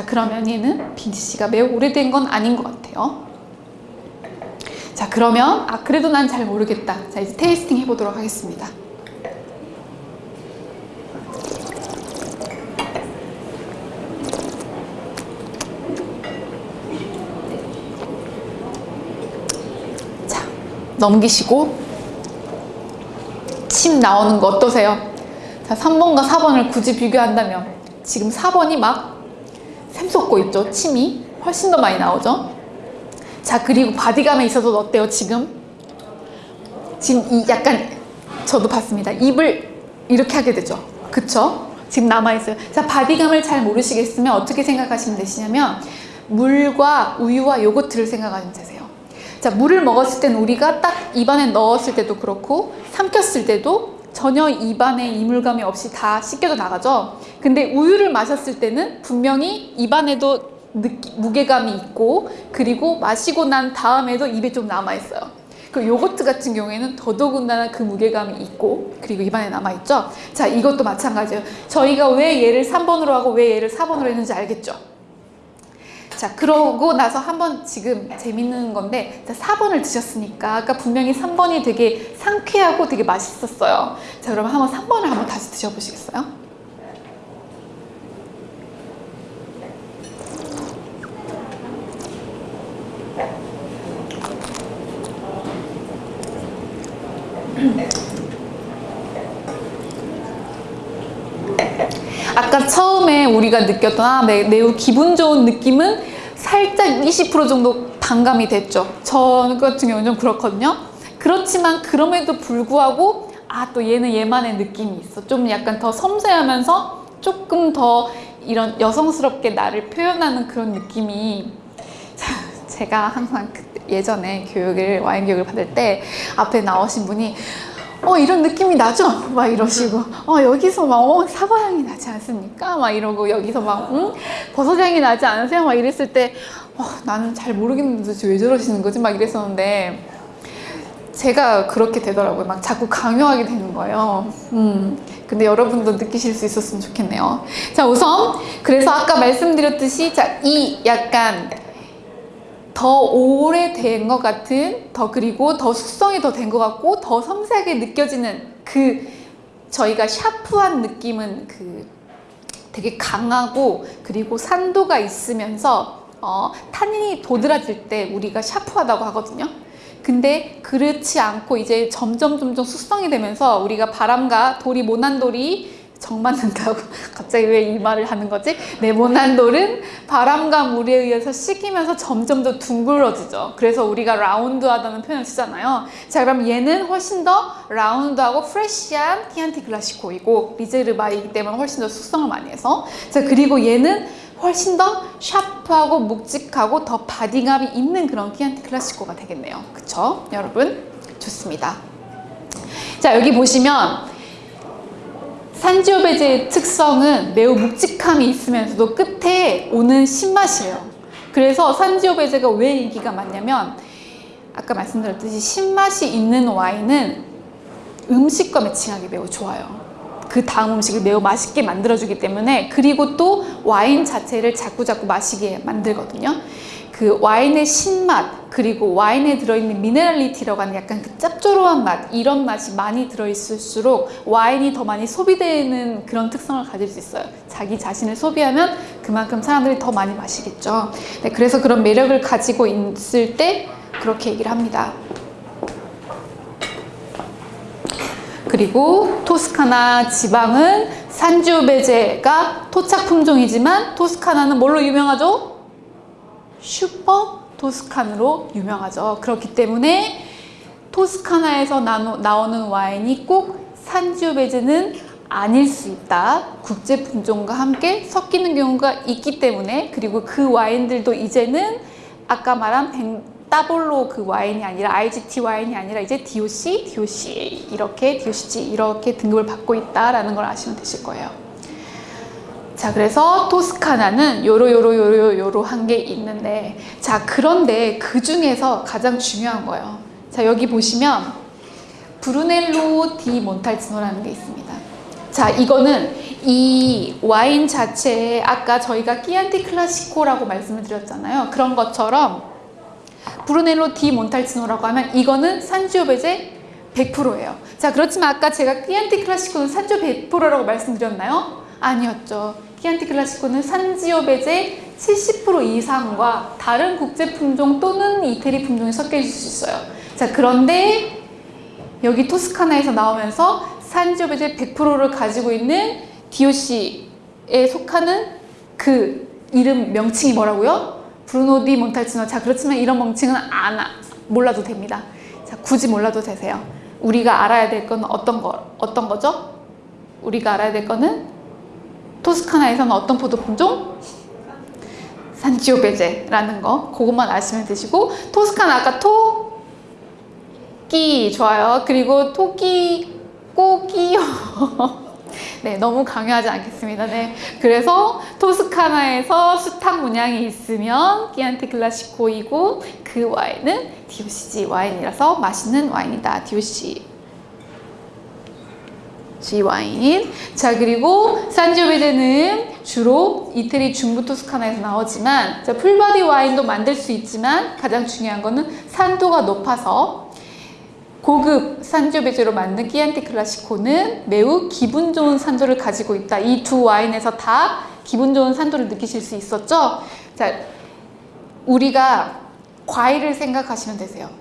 자 그러면 얘는 빈티지가 매우 오래된 건 아닌 것 같아요. 자 그러면 아 그래도 난 잘 모르겠다. 자 이제 테이스팅 해보도록 하겠습니다. 자 넘기시고 침 나오는 거 어떠세요? 자 3번과 4번을 굳이 비교한다면 지금 4번이 막샘 솟고 있죠 침이? 훨씬 더 많이 나오죠? 자 그리고 body감에 있어서 어때요 지금? 지금 이 약간 저도 봤습니다. 입을 이렇게 하게 되죠. 그쵸? 지금 남아있어요. 자 body감을 잘 모르시겠으면 어떻게 생각하시면 되시냐면 물과 우유와 요거트를 생각하시면 되세요. 자 물을 먹었을 때는 우리가 딱 입안에 넣었을 때도 그렇고 삼켰을 때도 전혀 입안에 이물감이 없이 다 씻겨져 나가죠. 근데 우유를 마셨을 때는 분명히 입안에도 느끼, 무게감이 있고 그리고 마시고 난 다음에도 입에 좀 남아있어요. 그 요거트 같은 경우에는 더더군다나 그 무게감이 있고 그리고 입안에 남아있죠. 자 이것도 마찬가지예요. 저희가 왜 얘를 3번으로 하고 왜 얘를 4번으로 했는지 알겠죠 자 그러고 나서 한번 지금 재밌는 건데 자 4번을 드셨으니까 아까 분명히 3번이 되게 상쾌하고 되게 맛있었어요 자 그러면 한번 3번을 한번 다시 드셔보시겠어요? 아까 처음에 우리가 느꼈던 아, 매, 매우 기분 좋은 느낌은 살짝 20% 정도 반감이 됐죠. 저 같은 경우는 좀 그렇거든요. 그렇지만 그럼에도 불구하고 아 또 얘는 얘만의 느낌이 있어. 좀 약간 더 섬세하면서 조금 더 이런 여성스럽게 나를 표현하는 그런 느낌이 제가 항상 예전에 교육을 와인 교육을 받을 때 앞에 나오신 분이 어 이런 느낌이 나죠? 막 이러시고 어 여기서 막 어, 사과 향이 나지 않습니까? 막 이러고 여기서 막 음? 버섯 향이 나지 않으세요? 막 이랬을 때 어, 나는 잘 모르겠는데 왜 저러시는 거지? 막 이랬었는데 제가 그렇게 되더라고요. 막 자꾸 강요하게 되는 거예요. 음, 근데 여러분도 느끼실 수 있었으면 좋겠네요. 자 우선 그래서 아까 말씀드렸듯이 자 이 약간 더 오래된 것 같은 더 그리고 더 숙성이 더 된 것 같고 더 섬세하게 느껴지는 그 저희가 샤프한 느낌은 그 되게 강하고 그리고 산도가 있으면서 어, 탄닌이 도드라질 때 우리가 샤프하다고 하거든요. 근데 그렇지 않고 이제 점점 점점 숙성이 되면서 우리가 바람과 돌이 모난 돌이 정 맞는다고 갑자기 왜 이 말을 하는 거지? 네모난 돌은 바람과 물에 의해서 식히면서 점점 더 둥글어지죠. 그래서 우리가 round하다는 표현을 쓰잖아요. 자 그럼 얘는 훨씬 더 라운드하고 프레쉬한 티안티 클라시코이고 리제르바이기 때문에 훨씬 더 숙성을 많이 해서 자 그리고 얘는 훨씬 더 샤프하고 묵직하고 더 body감이 있는 그런 Chianti Classico가 되겠네요. 그쵸? 여러분? 좋습니다. 자 여기 보시면 Sangiovese의 특성은 매우 묵직함이 있으면서도 끝에 오는 신맛이에요. 그래서 Sangiovese가 왜 인기가 많냐면 아까 말씀드렸듯이 신맛이 있는 와인은 음식과 matching하기 매우 좋아요. 그 다음 음식을 매우 맛있게 만들어주기 때문에 그리고 또 와인 자체를 자꾸자꾸 마시게 만들거든요. 그 와인의 신맛 그리고 와인에 들어있는 미네랄리티라고 하는 약간 그 짭조름한 맛 이런 맛이 많이 들어있을수록 와인이 더 많이 소비되는 그런 특성을 가질 수 있어요. 자기 자신을 소비하면 그만큼 사람들이 더 많이 마시겠죠. 네, 그래서 그런 매력을 가지고 있을 때 그렇게 얘기를 합니다. 그리고 토스카나 지방은 산지오베제가 토착 품종이지만 토스카나는 뭘로 유명하죠? 슈퍼 토스칸으로 유명하죠. 그렇기 때문에 토스카나에서 나오는 와인이 꼭 산지오베즈는 아닐 수 있다. 국제 품종과 함께 섞이는 경우가 있기 때문에 그리고 그 와인들도 이제는 아까 말한 벤, 따볼로 그 와인이 아니라 IGT 와인이 아니라 이제 DOC, DOCA 이렇게 DOCG 이렇게 등급을 받고 있다라는 걸 아시면 되실 거예요. 자 그래서 토스카나는 요로 요로 요로 요로 한 게 있는데 자 그런데 그 중에서 가장 중요한 거예요 자 여기 보시면 브루넬로 디 몬탈치노라는 게 있습니다 자 자, 이거는 이 와인 자체에 아까 저희가 끼안티 클라시코라고 말씀을 드렸잖아요. 그런 것처럼 Brunello di Montalcino라고 하면 이거는 Sangiovese 100%예요. 자, 그렇지만 아까 제가 Chianti Classico는 Sangio 100%라고 말씀드렸나요? 아니었죠. Chianti Classico는 Sangiovese 70% 이상과 다른 국제 품종 또는 이태리 품종이 섞여 있을 수 있어요. 자, 그런데 여기 토스카나에서 나오면서 Sangiovese 100%를 가지고 있는 DOC에 속하는 그 이름 명칭이 뭐라고요? 브루노 디 몬탈치노. 자, 그렇지만 이런 명칭은 안 아- 몰라도 됩니다. 자, 굳이 몰라도 되세요. 우리가 알아야 될 건 어떤 거 어떤 거죠? 우리가 알아야 될 거는 토스카나에서는 어떤 포도 품종? 산지오베제라는 거. 그것만 아시면 되시고 토스카나 아까 토끼 좋아요. 그리고 토끼 꼬기요. 네 너무 강요하지 않겠습니다. 네. 그래서 토스카나에서 수탉 문양이 있으면 Chianti Classico이고 그 와인은 DOCG 와인이라서 맛있는 와인이다 DOCG 와인. 자 그리고 Sangiovese는 주로 이태리 중부 토스카나에서 나오지만 자, full body 와인도 만들 수 있지만 가장 중요한 거는 산도가 높아서 고급 산지오베제로 만든 끼안티 클라시코는 매우 기분 좋은 산도를 가지고 있다. 이 두 와인에서 다 기분 좋은 산도를 느끼실 수 있었죠? 자, 우리가 과일을 생각하시면 되세요.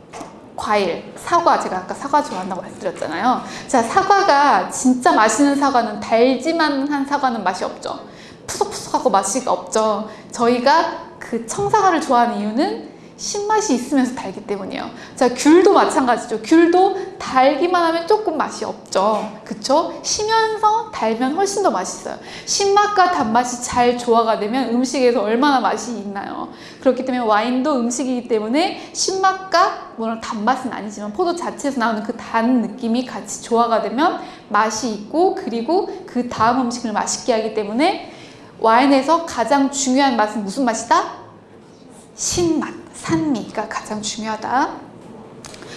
과일, 사과 제가 아까 사과 좋아한다고 말씀드렸잖아요. 자, 사과가 진짜 맛있는 사과는 달지만 한 사과는 맛이 없죠. 푸석푸석하고 맛이 없죠. 저희가 그 청사과를 좋아하는 이유는 신맛이 있으면서 달기 때문이에요. 자, 귤도 마찬가지죠. 귤도 달기만 하면 조금 맛이 없죠. 그쵸? 시면서 달면 훨씬 더 맛있어요. 신맛과 단맛이 잘 조화가 되면 음식에서 얼마나 맛이 있나요? 그렇기 때문에 와인도 음식이기 때문에 신맛과 물론 단맛은 아니지만 포도 자체에서 나오는 그 단 느낌이 같이 조화가 되면 맛이 있고 그리고 그 다음 음식을 맛있게 하기 때문에 와인에서 가장 중요한 맛은 무슨 맛이다? 신맛, 산미가 가장 중요하다.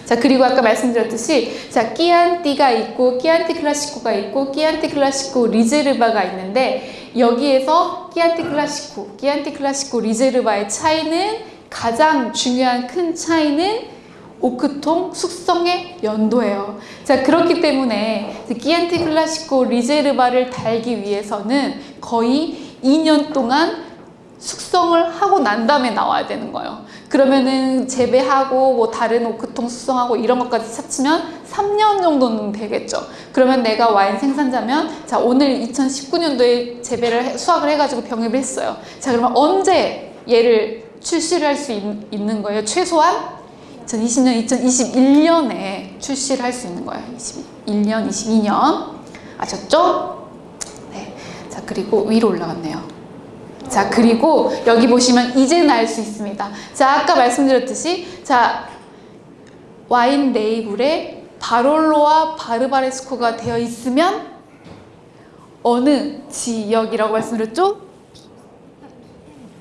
자 그리고 아까 말씀드렸듯이 자 끼안띠가 있고 끼안티 클라시코가 있고 끼안티 클라시코 리제르바가 있는데 여기에서 끼안티 클라시코, 끼안티 클라시코 리제르바의 차이는 가장 중요한 큰 차이는 오크통 숙성의 연도예요. 자 그렇기 때문에 끼안티 클라시코 리제르바를 달기 위해서는 거의 2년 동안 숙성을 하고 난 다음에 나와야 되는 거예요. 그러면은 재배하고 뭐 다른 오크통 숙성하고 이런 것까지 합치면 3년 정도는 되겠죠. 그러면 내가 와인 생산자면 자 오늘 2019년도에 재배를 해- 수확을 해가지고 병입을 했어요. 자 그러면 언제 얘를 출시를 할 수 있는 거예요? 최소한 2020년, 2021년에 출시를 할 수 있는 거예요. 21년, 22년 아셨죠? 네. 자 그리고 위로 올라갔네요. 자 그리고 여기 보시면 이제는 알 수 있습니다. 자 아까 말씀드렸듯이 자 와인 레이블에 바롤로와 바르바레스코가 되어 있으면 어느 지역이라고 말씀드렸죠?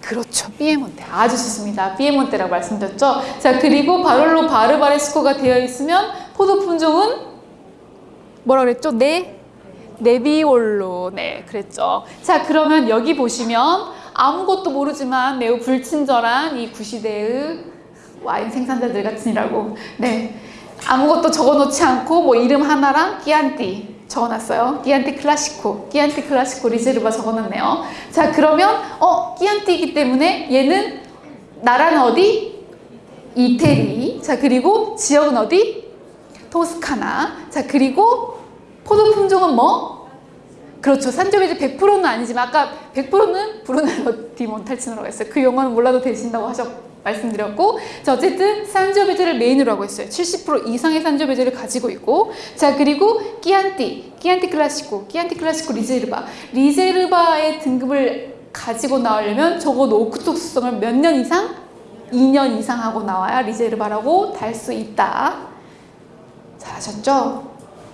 그렇죠. 피에몬테. 아주 좋습니다. 피에몬테라고 말씀드렸죠. 자, 그리고 바롤로 바르바레스코가 되어 있으면 포도 품종은 뭐라 그랬죠? 네. 네비올로. 네, 그랬죠. 자, 그러면 여기 보시면 아무것도 모르지만 매우 불친절한 이 구시대의 와인 생산자들 같으니라고. 네. 아무것도 적어놓지 않고 뭐 이름 하나랑 끼안띠 적어놨어요. 끼안띠 클라시코, 끼안띠 클라시코 리제르바 적어놨네요. 자 그러면 어 끼안띠이기 때문에 얘는 나라는 어디? 이태리. 자 그리고 지역은 어디? 토스카나. 자 그리고 포도 품종은 뭐? 그렇죠. 산조베제 100%는 아니지만 아까 100%는 브루넬로 디 몬탈치노라고 했어요. 그 용어는 몰라도 되신다고 하셨 말씀드렸고 자 어쨌든 산조베제를 메인으로 하고 있어요. 70% 이상의 산조베제를 가지고 있고 자 그리고 끼안띠, 끼안띠 클라시코, 끼안띠 클라시코 리제르바 리제르바의 등급을 가지고 나오려면 적어도 오크통 숙성을 몇 년 이상? 2년 이상 하고 나와야 리제르바라고 달 수 있다. 잘하셨죠?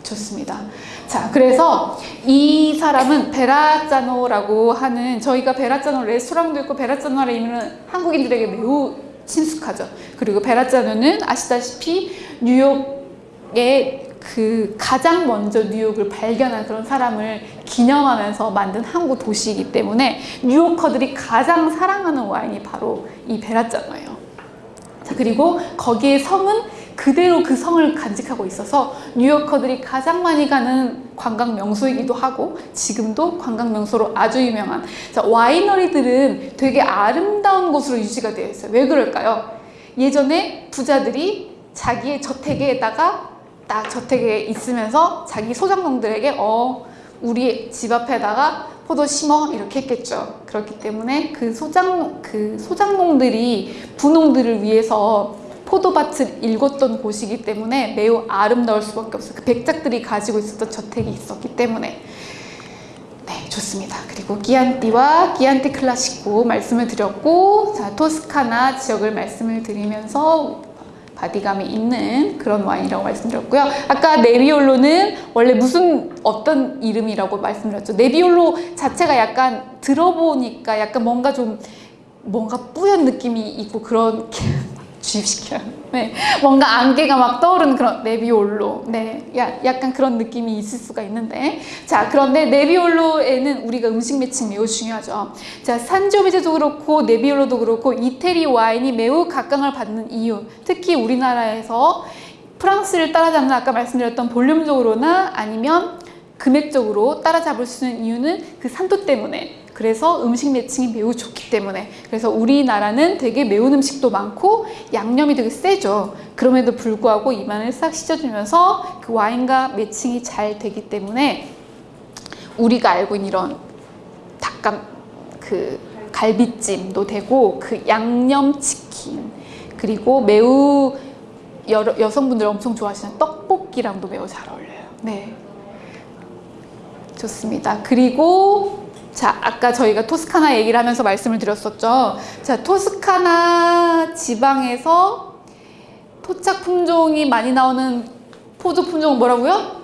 좋습니다. 자, 그래서 이 사람은 베라짜노라고 하는 저희가 베라짜노 레스토랑도 있고 베라짜노라는 이름은 한국인들에게 매우 친숙하죠. 그리고 베라짜노는 아시다시피 뉴욕의 그 가장 먼저 뉴욕을 발견한 그런 사람을 기념하면서 만든 항구 도시이기 때문에 뉴요커들이 가장 사랑하는 와인이 바로 이 베라짜노예요. 자, 그리고 거기에 성은 그대로 그 성을 간직하고 있어서 뉴요커들이 가장 많이 가는 관광 명소이기도 하고 지금도 관광 명소로 아주 유명한 자, 와이너리들은 되게 아름다운 곳으로 유지가 되어 있어요. 왜 그럴까요? 예전에 부자들이 자기의 저택에다가 딱 저택에 있으면서 자기 소장농들에게 어 우리 집 앞에다가 포도 심어 이렇게 했겠죠. 그렇기 때문에 그 소장 그 소장농들이 부농들을 위해서 포도밭을 일궜던 곳이기 때문에 매우 아름다울 수밖에 없어요. 그 백작들이 가지고 있었던 저택이 있었기 때문에 네 좋습니다. 그리고 기안띠와 기안띠 클라시코 말씀을 드렸고 자 토스카나 지역을 말씀을 드리면서 바디감이 있는 그런 와인이라고 말씀드렸고요. 아까 네비올로는 원래 무슨 어떤 이름이라고 말씀드렸죠. 네비올로 자체가 약간 들어보니까 약간 뭔가 좀 뭔가 뿌연 느낌이 있고 그런 주입시켜요. 네, 뭔가 안개가 막 떠오르는 그런 네비올로. 네, 야, 약간 그런 느낌이 있을 수가 있는데. 자, 그런데 네비올로에는 우리가 음식 매칭 매우 중요하죠. 자, 산조비제도 그렇고 네비올로도 그렇고 이태리 와인이 매우 각광을 받는 이유. 특히 우리나라에서 프랑스를 따라잡는 아까 말씀드렸던 볼륨적으로나 아니면 금액적으로 따라잡을 수 있는 이유는 그 산도 때문에 그래서 음식 매칭이 매우 좋기 때문에 그래서 우리나라는 되게 매운 음식도 많고 양념이 되게 세죠. 그럼에도 불구하고 입안을 싹 씻어주면서 그 와인과 매칭이 잘 되기 때문에 우리가 알고 있는 이런 닭감 그 갈비찜도 되고 그 양념치킨 그리고 매우 여러, 여성분들 엄청 좋아하시는 떡볶이랑도 매우 잘 어울려요. 네. 좋습니다. 그리고 자, 아까 저희가 토스카나 얘기를 하면서 말씀을 드렸었죠. 자, 토스카나 지방에서 토착 품종이 많이 나오는 포도 품종은 뭐라고요?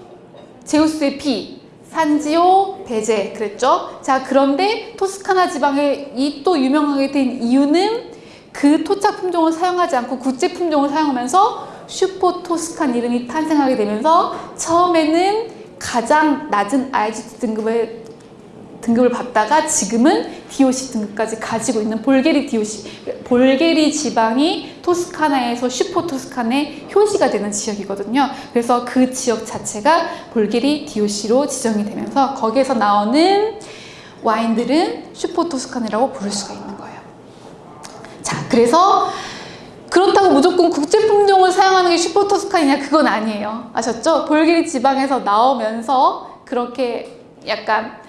제우스의 피, 산지오, 베제 그랬죠. 자, 그런데 토스카나 지방에 이 또 유명하게 된 이유는 그 토착 품종을 사용하지 않고 국제 품종을 사용하면서 슈퍼 토스칸 이름이 탄생하게 되면서 처음에는 가장 낮은 IGT 등급의 등급을 받다가 지금은 DOC 등급까지 가지고 있는 볼게리 DOC, 볼게리 지방이 토스카나에서 슈퍼 토스칸의 효시가 되는 지역이거든요. 그래서 그 지역 자체가 볼게리 DOC로 지정이 되면서 거기에서 나오는 와인들은 슈퍼 토스칸이라고 부를 수가 있는 거예요. 자, 그래서 그렇다고 무조건 국제 품종을 사용하는 게 슈퍼 토스칸이냐 그건 아니에요. 아셨죠? 볼게리 지방에서 나오면서 그렇게 약간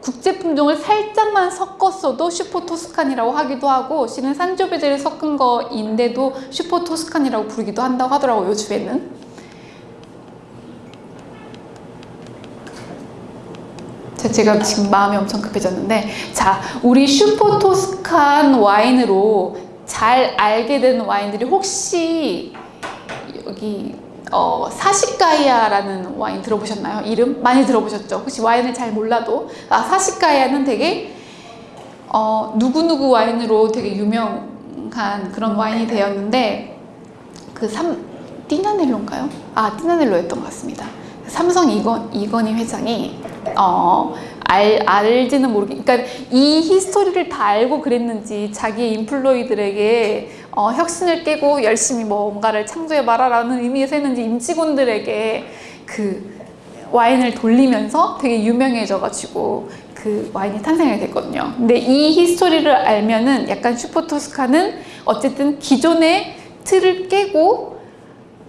국제 품종을 살짝만 섞었어도 슈퍼 토스칸이라고 하기도 하고 실은 산조베제를 섞은 거인데도 슈퍼 토스칸이라고 부르기도 한다고 하더라고요 요즘에는. 자, 제가 지금 마음이 엄청 급해졌는데 자 우리 슈퍼 토스칸 와인으로 잘 알게 된 와인들이 혹시 여기 어, 사시가이아라는 와인 들어보셨나요? 이름? 많이 들어보셨죠? 혹시 와인을 잘 몰라도 아, 사시가이아는 되게 어, 누구누구 와인으로 되게 유명한 그런 와인이 되었는데 그 삼, 띠나넬로인가요? 아, 띠나넬로였던 것 같습니다. 삼성 이건, 이건희 회장이 어, 알, 알지는 모르겠 그러니까 이 히스토리를 다 알고 그랬는지 자기 인플로이들에게 어, 혁신을 깨고 열심히 뭔가를 창조해 봐라라는 의미에서 했는지 임직원들에게 그 와인을 돌리면서 되게 유명해져가지고 그 와인이 탄생하게 됐거든요. 근데 이 history를 알면은 약간 슈퍼토스칸은 어쨌든 기존의 틀을 깨고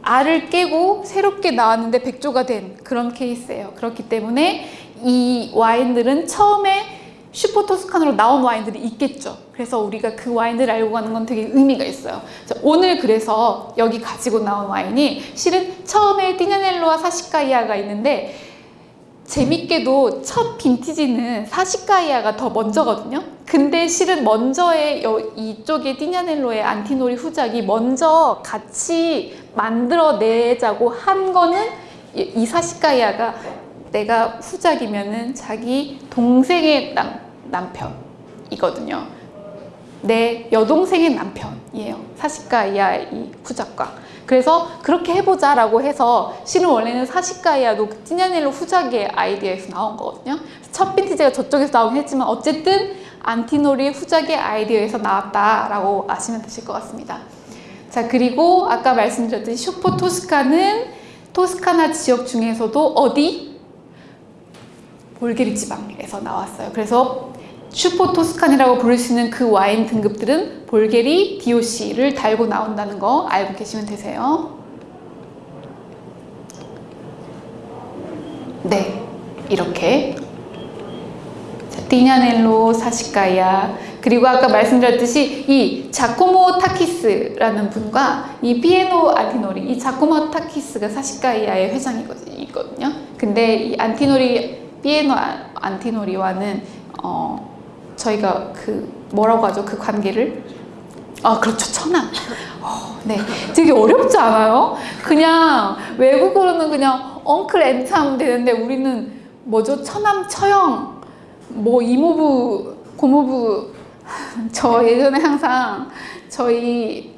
알을 깨고 새롭게 나왔는데 백조가 된 그런 케이스예요. 그렇기 때문에 이 와인들은 처음에 슈퍼 토스칸으로 나온 와인들이 있겠죠. 그래서 우리가 그 와인들을 알고 가는 건 되게 의미가 있어요. 오늘 그래서 여기 가지고 나온 와인이 실은 처음에 띠냐넬로와 사시카이아가 있는데 재밌게도 첫 빈티지는 사시카이아가 더 먼저거든요. 근데 실은 먼저의 이쪽에 띠냐넬로의 안티노리 후작이 먼저 같이 만들어내자고 한 거는 이 사시카이아가 내가 후작이면은 자기 동생의 남, 남편이거든요. 내 여동생의 남편이에요. 사시카 이하 이 후작과. 그래서 그렇게 해보자 라고 해서 실은 원래는 사시가이아도 그 티냐넬로 후작의 아이디어에서 나온 거거든요. 첫 빈티지가 저쪽에서 나오긴 했지만 어쨌든 안티노리 후작의 아이디어에서 나왔다라고 아시면 되실 것 같습니다. 자 그리고 아까 말씀드렸듯이 슈퍼 토스카는 토스카나 지역 중에서도 어디? 볼게리 지방에서 나왔어요. 그래서 슈퍼 토스칸이라고 부를 수 있는 그 와인 등급들은 볼게리 DOC를 달고 나온다는 거 알고 계시면 되세요. 네, 이렇게 자, 티냐넬로 사시카야 그리고 아까 말씀드렸듯이 이 자코모 타키스라는 분과 이 피에로 안티노리 이 자코모 타키스가 사시카이아의 회장이거든요. 근데 이 안티노리 피에로 안- 안티노리와는 어 저희가 그 뭐라고 하죠? 그 관계를? 아 그렇죠. 처남 어, 네. 되게 어렵지 않아요? 그냥 외국어로는 그냥 uncle aunt 하면 되는데 우리는 뭐죠? 처남 처형 뭐 이모부 고모부. 저 예전에 항상 저희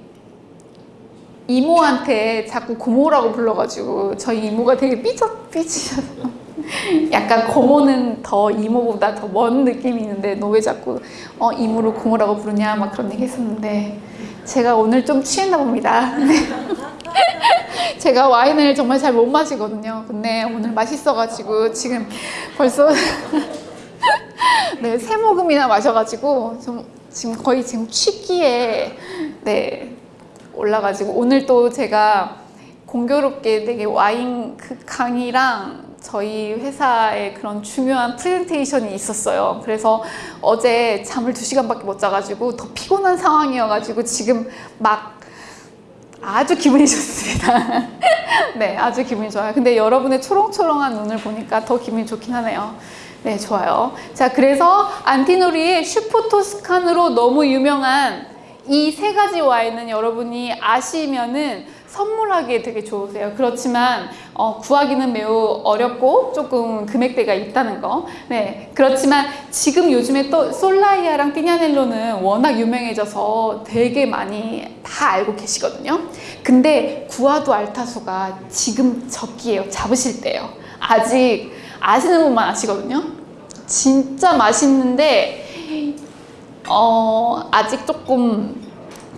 이모한테 자꾸 고모라고 불러가지고 저희 이모가 되게 삐져 삐지셔서 약간 고모는 더 이모보다 더 먼 느낌이 있는데 너 왜 자꾸 어 이모를 고모라고 부르냐 막 그런 얘기 했었는데 제가 오늘 좀 취했나 봅니다. 네. 제가 와인을 정말 잘 못 마시거든요. 근데 오늘 맛있어가지고 지금 벌써 네, 세 모금이나 마셔가지고 좀 지금 거의 지금 취기에 네 올라가지고 오늘 또 제가 공교롭게 되게 와인 그 강의랑 저희 회사에 그런 중요한 프레젠테이션이 있었어요. 그래서 어제 잠을 두 시간밖에 못 자가지고 더 피곤한 상황이어가지고 지금 막 아주 기분이 좋습니다. 네, 아주 기분이 좋아요. 근데 여러분의 초롱초롱한 눈을 보니까 더 기분이 좋긴 하네요. 네, 좋아요. 자, 그래서 안티노리의 슈퍼토스칸으로 너무 유명한 이 세 가지 와인은 여러분이 아시면은 선물하기에 되게 좋으세요. 그렇지만 어, 구하기는 매우 어렵고 조금 금액대가 있다는 거. 네, 그렇지만 지금 요즘에 또 솔라이아랑 띠냐넬로는 워낙 유명해져서 되게 많이 다 알고 계시거든요. 근데 구아도 알타수가 지금 적기예요. 잡으실 때요. 아직 아시는 분만 아시거든요. 진짜 맛있는데 어, 아직 조금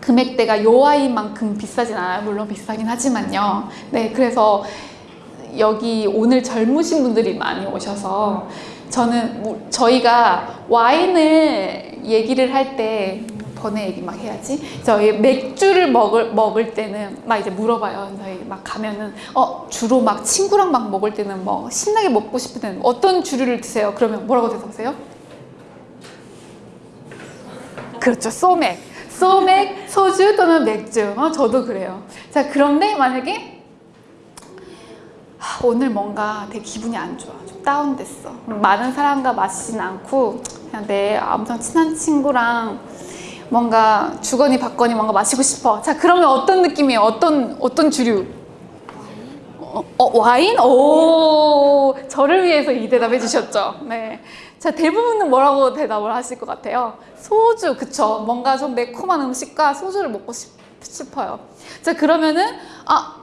금액대가 요 와인만큼 비싸진 않아요. 물론 비싸긴 하지만요. 네, 그래서 여기 오늘 젊으신 분들이 많이 오셔서 저는 뭐- 저희가 와인을 얘기를 할때 번외 얘기 막 해야지. 저희 맥주를 먹을 먹을 때는 막 이제 물어봐요. 저희 막 가면은 어 주로 막 친구랑 막 먹을 때는 뭐 신나게 먹고 싶을 때는 어떤 주류를 드세요? 그러면 뭐라고 대답하세요? 그렇죠. 소맥. 소맥, 소주 또는 맥주. 어, 저도 그래요. 자, 그런데 만약에 하, 오늘 뭔가 되게 기분이 안 좋아. 좀 다운됐어. 많은 사람과 마시진 않고 그냥 내 엄청 친한 친구랑 뭔가 주거니 받거니 뭔가 마시고 싶어. 자, 그러면 어떤 느낌이에요? 어떤 어떤 주류? 어, 어, 와인? 오, 저를 위해서 이 대답해 주셨죠. 네. 자, 대부분은 뭐라고 대답을 하실 것 같아요? 소주, 그쵸. 뭔가 좀 매콤한 음식과 소주를 먹고 싶, 싶어요. 자, 그러면은, 아,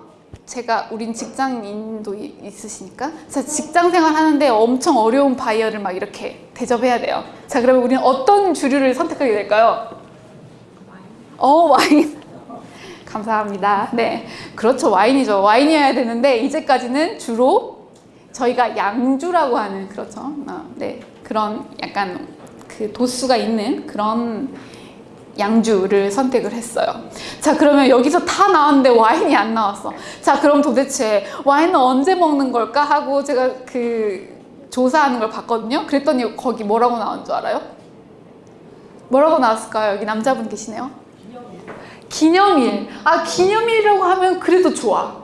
제가, 우린 직장인도 이- 있으시니까. 자, 직장 생활 하는데 엄청 어려운 바이어를 막 이렇게 대접해야 돼요. 자, 그러면 우리는 어떤 주류를 선택하게 될까요? 어, 와인. 감사합니다. 네. 그렇죠. 와인이죠. 와인이어야 되는데, 이제까지는 주로 저희가 양주라고 하는, 그렇죠. 어, 네. 그런 약간 그 도수가 있는 그런 양주를 선택을 했어요. 자, 그러면 여기서 다 나왔는데 와인이 안 나왔어. 자, 그럼 도대체 와인은 언제 먹는 걸까 하고 제가 그 조사하는 걸 봤거든요. 그랬더니 거기 뭐라고 나온 줄 알아요? 뭐라고 나왔을까요? 여기 남자분 계시네요. 기념일. 아, 기념일이라고 하면 그래도 좋아.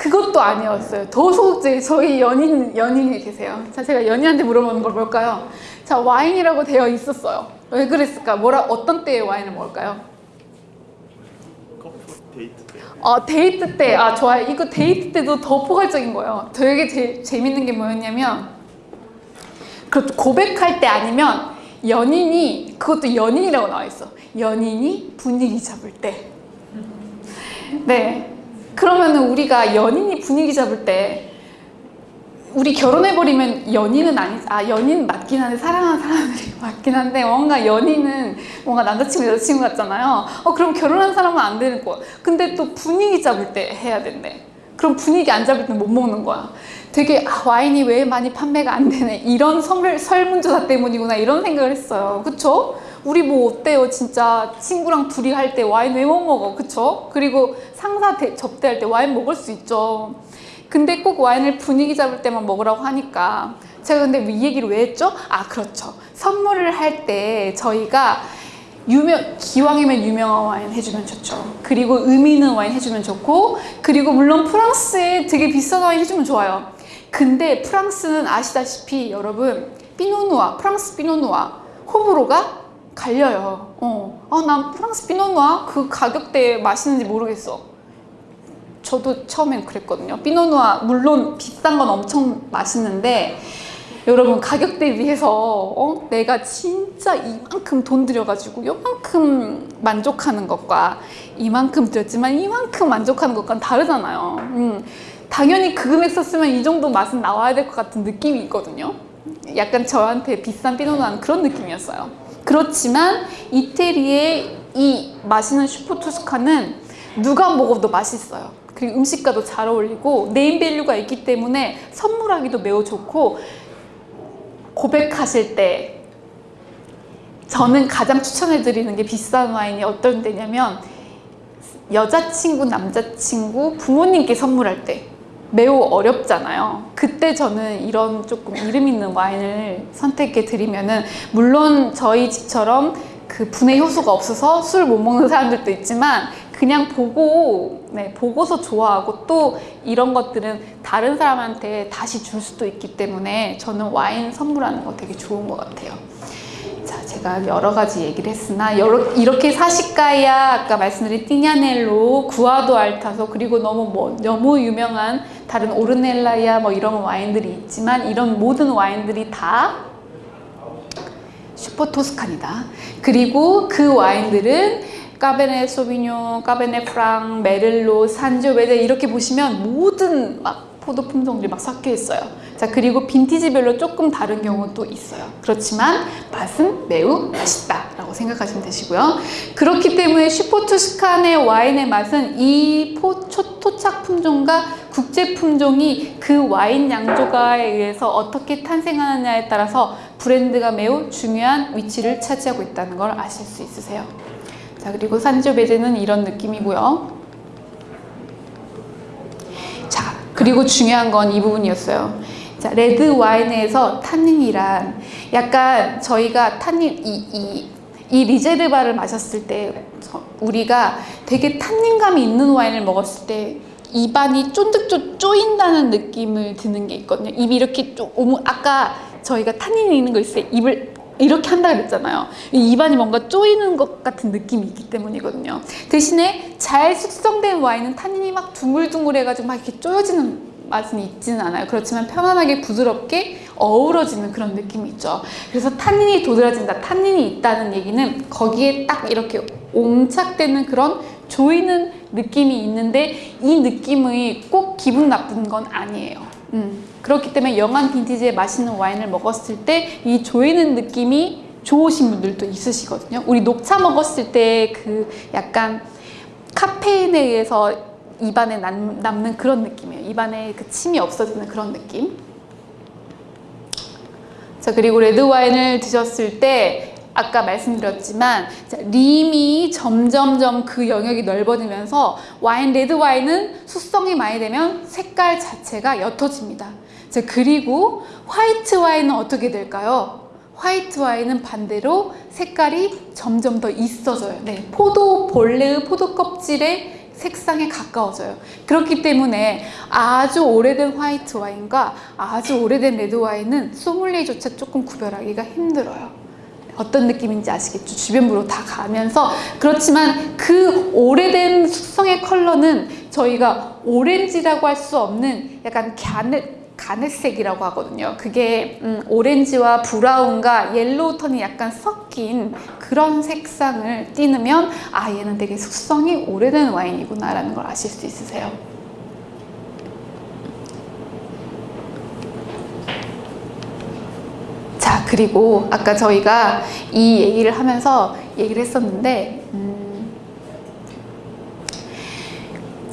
그것도 아니었어요. 더 소극적이 저희 연인 연인이 계세요. 자, 제가 연인한테 물어보는 걸 뭘까요? 자, 와인이라고 되어 있었어요. 왜 그랬을까? 뭐라 어떤 때의 와인을 먹을까요? 커플 데이트 때 어, 데이트 때, 아, 좋아요. 이거 데이트 때도 더 포괄적인 거예요. 되게 제, 재밌는 게 뭐였냐면, 그것도 고백할 때 아니면 연인이, 그것도 연인이라고 나와 있어. 연인이 분위기 잡을 때. 네. 그러면은 우리가 연인이 분위기 잡을 때 우리 결혼해버리면 연인은 아니, 아, 연인 맞긴 한데, 사랑하는 사람들이 맞긴 한데, 뭔가 연인은 뭔가 남자친구, 여자친구 같잖아요. 어, 그럼 결혼한 사람은 안 되는 거야. 근데 또 분위기 잡을 때 해야 된대. 그럼 분위기 안 잡을 때 못 먹는 거야. 되게, 아, 와인이 왜 많이 판매가 안 되네. 이런 설, 설문조사 때문이구나. 이런 생각을 했어요. 그쵸? 우리 뭐 어때요? 진짜 친구랑 둘이 할 때 와인 왜 못 먹어? 그쵸? 그리고 상사 대- 접대할 때 와인 먹을 수 있죠. 근데 꼭 와인을 분위기 잡을 때만 먹으라고 하니까 제가 근데 이 얘기를 왜 했죠? 아 그렇죠 선물을 할 때 저희가 유명 기왕이면 유명한 와인 해주면 좋죠 그리고 의미 있는 와인 해주면 좋고 그리고 물론 프랑스에 되게 비싼 와인 해주면 좋아요 근데 프랑스는 아시다시피 여러분 피노누아 프랑스 피노누아 호불호가 갈려요 어, 아, 난 프랑스 피노누아 그 가격대에 맛있는지 모르겠어 저도 처음엔 그랬거든요. 피노누아 물론 비싼 건 엄청 맛있는데 여러분 가격 대 비해서 어? 내가 진짜 이만큼 돈 들여가지고 이만큼 만족하는 것과 이만큼 들였지만 이만큼 만족하는 것과는 다르잖아요. 음, 당연히 그 금액 썼으면 이 정도 맛은 나와야 될 것 같은 느낌이 있거든요. 약간 저한테 비싼 피노누아는 그런 느낌이었어요. 그렇지만 이태리의 이 맛있는 슈퍼투스카는 누가 먹어도 맛있어요. 그리고 음식과도 잘 어울리고 네임밸류가 있기 때문에 선물하기도 매우 좋고 고백하실 때 저는 가장 추천해드리는 게 비싼 와인이 어떤 데냐면 여자친구, 남자친구, 부모님께 선물할 때 매우 어렵잖아요. 그때 저는 이런 조금 이름 있는 와인을 선택해 드리면은 물론 저희 집처럼 그 분해 효소가 없어서 술 못 먹는 사람들도 있지만 그냥 보고 네, 보고서 좋아하고 또 이런 것들은 다른 사람한테 다시 줄 수도 있기 때문에 저는 와인 선물하는 거 되게 좋은 것 같아요. 자, 제가 여러 가지 얘기를 했으나 여러, 이렇게 사시카야 아까 말씀드린 띠냐넬로 구아도 알타소 그리고 너무 뭐 너무 유명한 다른 오르넬라야 뭐 이런 와인들이 있지만 이런 모든 와인들이 다 슈퍼 토스칸이다. 그리고 그 와인들은 까베네 소비뇽, 까베네 프랑, 메를로, 산조베제 이렇게 보시면 모든 막 포도 품종들이 막 섞여 있어요. 자 그리고 빈티지별로 조금 다른 경우도 있어요. 그렇지만 맛은 매우 맛있다 라고 생각하시면 되시고요. 그렇기 때문에 슈퍼투스칸의 와인의 맛은 이 포, 초, 토착 품종과 국제 품종이 그 와인 양조가에 의해서 어떻게 탄생하느냐에 따라서 브랜드가 매우 중요한 위치를 차지하고 있다는 걸 아실 수 있으세요. 자 그리고 산지오베제는 이런 느낌이고요. 자 그리고 중요한 건 이 부분이었어요. 자 레드 와인에서 탄닌이란 약간 저희가 탄닌 이, 이, 이 riserva를 마셨을 때 저- 우리가 되게 탄닌감이 있는 와인을 먹었을 때 입안이 쫀득쫀 쪼인다는 느낌을 드는 게 있거든요. 입이 이렇게 좀 오무- 아까 저희가 탄닌이 있는 거 있어요. 입을 이렇게 한다 그랬잖아요. 이 입안이 뭔가 쪼이는 것 같은 느낌이 있기 때문이거든요. 대신에 잘 숙성된 와인은 탄닌이 막 둥글둥글해가지고 막 이렇게 쪼여지는 맛은 있지는 않아요. 그렇지만 편안하게 부드럽게 어우러지는 그런 느낌이 있죠. 그래서 탄닌이 도드라진다, 탄닌이 있다는 얘기는 거기에 딱 이렇게 옹착되는 그런 조이는 느낌이 있는데 이 느낌이 꼭 기분 나쁜 건 아니에요. 음, 그렇기 때문에 영한 빈티지의 맛있는 와인을 먹었을 때 이 조이는 느낌이 좋으신 분들도 있으시거든요. 우리 녹차 먹었을 때 그 약간 카페인에 의해서 입안에 남, 남는 그런 느낌이에요. 입안에 그 침이 없어지는 그런 느낌. 자 그리고 레드 와인을 드셨을 때 아까 말씀드렸지만 자, rim이 점점점 그 영역이 넓어지면서 와인 레드 와인은 숙성이 많이 되면 색깔 자체가 옅어집니다. 자 그리고 화이트 와인은 어떻게 될까요? 화이트 와인은 반대로 색깔이 점점 더 짙어져요. 네, 포도 본래의 포도 껍질의 색상에 가까워져요. 그렇기 때문에 아주 오래된 화이트 와인과 아주 오래된 레드 와인은 소믈리에조차 조금 구별하기가 힘들어요. 어떤 느낌인지 아시겠죠? 주변부로 다 가면서 그렇지만 그 오래된 숙성의 컬러는 저희가 오렌지라고 할 수 없는 약간 garnet garnet색이라고 하거든요. 그게 음, 오렌지와 brown과 yellow 톤이 약간 섞인 그런 색상을 띠면 아 얘는 되게 숙성이 오래된 와인이구나 라는 걸 아실 수 있으세요. 자 그리고 아까 저희가 이 얘기를 하면서 얘기를 했었는데 음,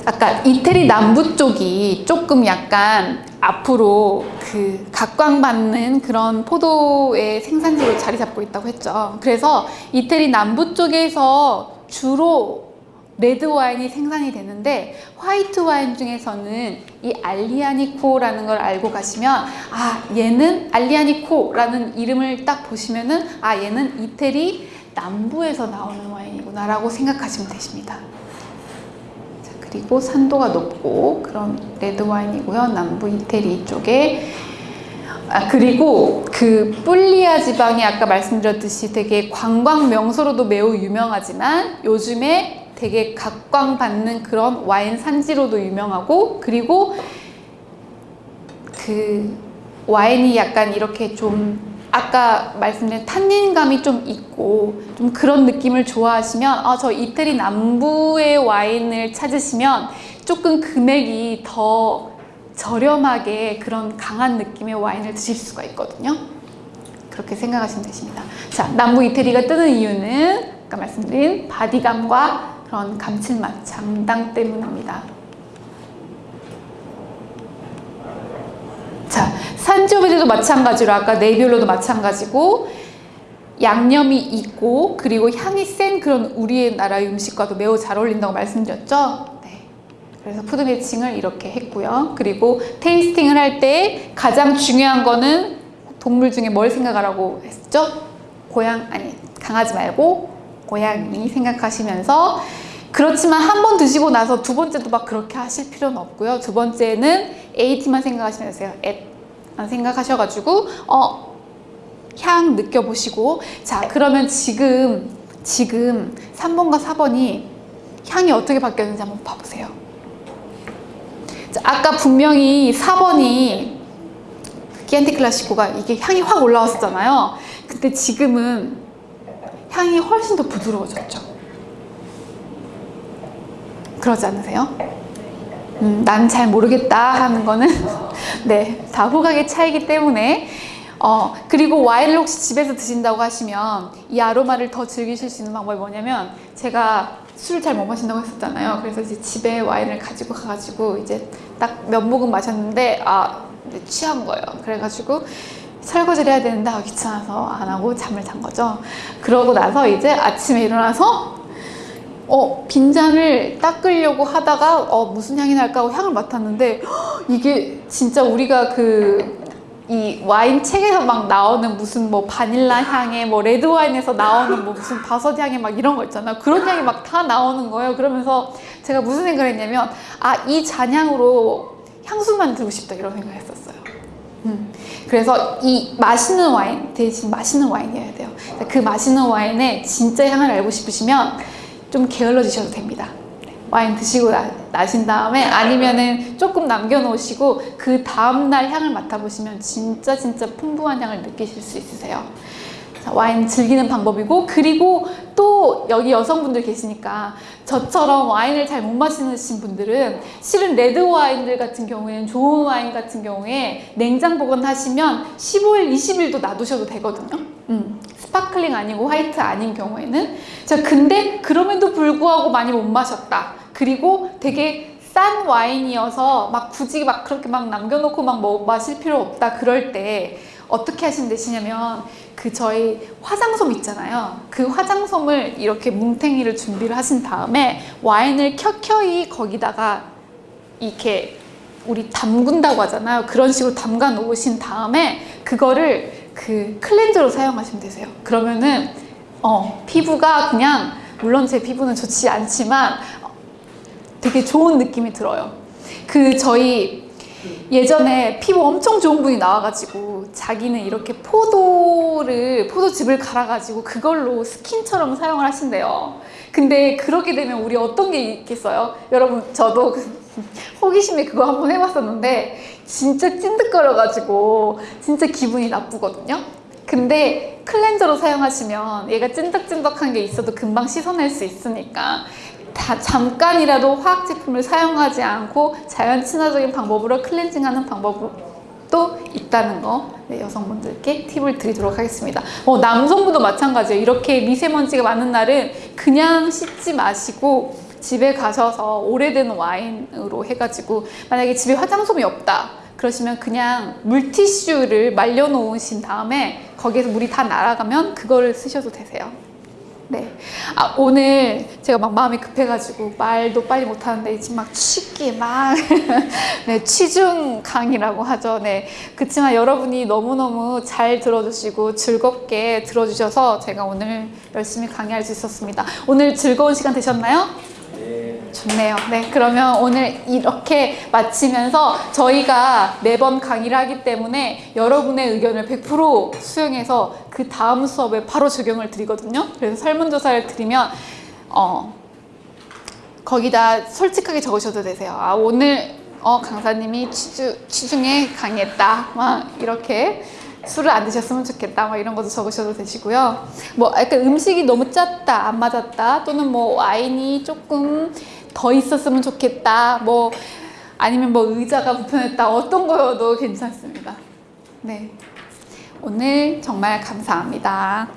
아까 이태리 남부 쪽이 조금 약간 앞으로 그 각광받는 그런 포도의 생산지로 자리 잡고 있다고 했죠. 그래서 이태리 남부 쪽에서 주로 레드 와인이 생산이 되는데 화이트 와인 중에서는 이 알리아니코라는 걸 알고 가시면 아 얘는 알리아니코라는 이름을 딱 보시면은 아 얘는 이태리 남부에서 나오는 와인이구나 라고 생각하시면 되십니다. 자, 그리고 산도가 높고 그런 레드 와인이고요. 남부 이태리 쪽에 아 그리고 그 뿔리아 지방이 아까 말씀드렸듯이 되게 관광 명소로도 매우 유명하지만 요즘에 되게 각광받는 그런 와인 산지로도 유명하고 그리고 그 와인이 약간 이렇게 좀 아까 말씀드린 탄닌감이 좀 있고 좀 그런 느낌을 좋아하시면 아, 저 이태리 남부의 와인을 찾으시면 조금 금액이 더 저렴하게 그런 강한 느낌의 와인을 드실 수가 있거든요. 그렇게 생각하시면 되십니다. 자, 남부 이태리가 뜨는 이유는 아까 말씀드린 body감과 그런 감칠맛, 장당 때문입니다. 자, 산지오베제도 마찬가지로 아까 네비올로도 마찬가지고 양념이 있고 그리고 향이 센 그런 우리의 나라의 음식과도 매우 잘 어울린다고 말씀드렸죠. 네. 그래서 푸드 매칭을 이렇게 했고요. 그리고 테이스팅을 할 때 가장 중요한 거는 동물 중에 뭘 생각하라고 했죠? 고양 아니 강아지 말고 고양이 생각하시면서 그렇지만 한 번 드시고 나서 두 번째도 막 그렇게 하실 필요는 없고요. 두 번째는 AT만 생각하시면 되세요. 앳만 생각하셔가지고 어, 향 느껴보시고 자 그러면 지금 지금 3번과 4번이 향이 어떻게 바뀌었는지 한번 봐보세요. 자, 아까 분명히 4번이 기안티 클라시코가 이게 향이 확 올라왔었잖아요. 근데 지금은 향이 훨씬 더 부드러워졌죠. 그러지 않으세요? 음, 난잘 모르겠다 하는 거는 네, 다 후각의 차이기 때문에 어, 그리고 와인을 혹시 집에서 드신다고 하시면 이 아로마를 더 즐기실 수 있는 방법이 뭐냐면 제가 술을 잘 못 마신다고 했었잖아요. 그래서 이제 집에 와인을 가지고 가가지고 이제 딱 몇 모금 마셨는데 아 취한 거예요. 그래가지고 설거지를 해야 되는데 아, 귀찮아서 안 하고 잠을 잔 거죠. 그러고 나서 이제 아침에 일어나서 어, 빈잔을 닦으려고 하다가 어, 무슨 향이 날까 하고 향을 맡았는데 헉, 이게 진짜 우리가 그 이 와인 책에서 막 나오는 무슨 뭐 바닐라 향에 뭐 레드 와인에서 나오는 뭐 무슨 버섯 향에 막 이런 거 있잖아요. 그런 향이 막 다 나오는 거예요. 그러면서 제가 무슨 생각을 했냐면 아 이 잔향으로 향수 만들고 싶다 이런 생각을 했었어요. 음. 그래서 이 맛있는 와인 대신 맛있는 와인이어야 돼요. 그 맛있는 와인의 진짜 향을 알고 싶으시면 좀 게을러지셔도 됩니다. 네, 와인 드시고 나, 나신 다음에 아니면은 조금 남겨놓으시고 그 다음날 향을 맡아보시면 진짜 진짜 풍부한 향을 느끼실 수 있으세요. 자, 와인 즐기는 방법이고 그리고 또 여기 여성분들 계시니까 저처럼 와인을 잘 못 마시는 분들은 실은 레드 와인들 같은 경우에는 좋은 와인 같은 경우에 냉장 보관하시면 15일, 20일도 놔두셔도 되거든요. 음, sparkling 아니고 화이트 아닌 경우에는 자 근데 그럼에도 불구하고 많이 못 마셨다. 그리고 되게 싼 와인이어서 막 굳이 막 그렇게 막 남겨놓고 막 뭐 마실 필요 없다 그럴 때 어떻게 하시면 되시냐면 그 저희 화장솜 있잖아요. 그 화장솜을 이렇게 뭉탱이를 준비를 하신 다음에 와인을 켜켜이 거기다가 이렇게 우리 담근다고 하잖아요. 그런 식으로 담가 놓으신 다음에 그거를 그 클렌저로 사용하시면 되세요. 그러면은 어, 피부가 그냥 물론 제 피부는 좋지 않지만 되게 좋은 느낌이 들어요. 그 저희 예전에 피부 엄청 좋은 분이 나와가지고 자기는 이렇게 포도를 포도즙을 갈아가지고 그걸로 스킨처럼 사용을 하신대요. 근데 그렇게 되면 우리 어떤 게 있겠어요? 여러분 저도 호기심에 그거 한번 해봤었는데 진짜 찐득거려가지고 진짜 기분이 나쁘거든요. 근데 클렌저로 사용하시면 얘가 찐득찐득한 게 있어도 금방 씻어낼 수 있으니까 다 잠깐이라도 화학 제품을 사용하지 않고 자연 친화적인 방법으로 클렌징하는 방법도 있다는 거 네, 여성분들께 팁을 드리도록 하겠습니다. 어, 남성분도 마찬가지예요. 이렇게 미세먼지가 많은 날은 그냥 씻지 마시고 집에 가셔서 오래된 와인으로 해가지고 만약에 집에 화장솜이 없다 그러시면 그냥 물티슈를 말려 놓으신 다음에 거기에서 물이 다 날아가면 그거를 쓰셔도 되세요. 네. 아, 오늘 제가 막 마음이 급해가지고 말도 빨리 못하는데 지금 막 취기 막, 네, 취중 강의라고 하죠. 네. 그렇지만 여러분이 너무너무 잘 들어주시고 즐겁게 들어주셔서 제가 오늘 열심히 강의할 수 있었습니다. 오늘 즐거운 시간 되셨나요? 좋네요. 네, 그러면 오늘 이렇게 마치면서 저희가 매번 강의를 하기 때문에 여러분의 의견을 100% 수용해서 그 다음 수업에 바로 적용을 드리거든요. 그래서 설문조사를 드리면 어, 거기다 솔직하게 적으셔도 되세요. 아, 오늘 어, 강사님이 취주, 취중에 강의했다. 막 이렇게 술을 안 드셨으면 좋겠다. 막 이런 것도 적으셔도 되시고요. 뭐 약간 음식이 너무 짰다, 안 맞았다. 또는 뭐 와인이 조금 더 있었으면 좋겠다. 뭐 아니면 뭐 의자가 불편했다. 어떤 거여도 괜찮습니다. 네. 오늘 정말 감사합니다.